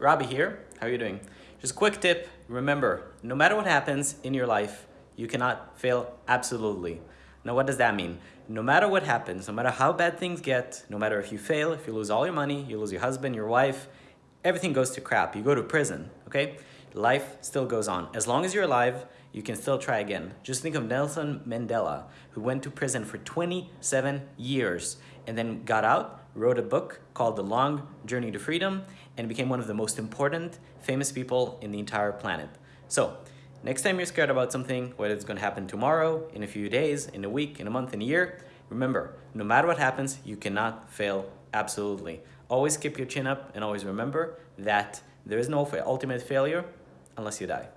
Robbie here. How are you doing? Just a quick tip. Remember, no matter what happens in your life, you cannot fail absolutely. Now, what does that mean? No matter what happens, no matter how bad things get, no matter if you fail, if you lose all your money, you lose your husband, your wife, everything goes to crap. You go to prison, okay? Life still goes on. As long as you're alive, you can still try again. Just think of Nelson Mandela, who went to prison for 27 years and then got out, wrote a book called The Long Journey to Freedom, and became one of the most important, famous people in the entire planet. So, next time you're scared about something, whether it's gonna happen tomorrow, in a few days, in a week, in a month, in a year, remember, no matter what happens, you cannot fail absolutely. Always keep your chin up and always remember that there is no ultimate failure unless you die.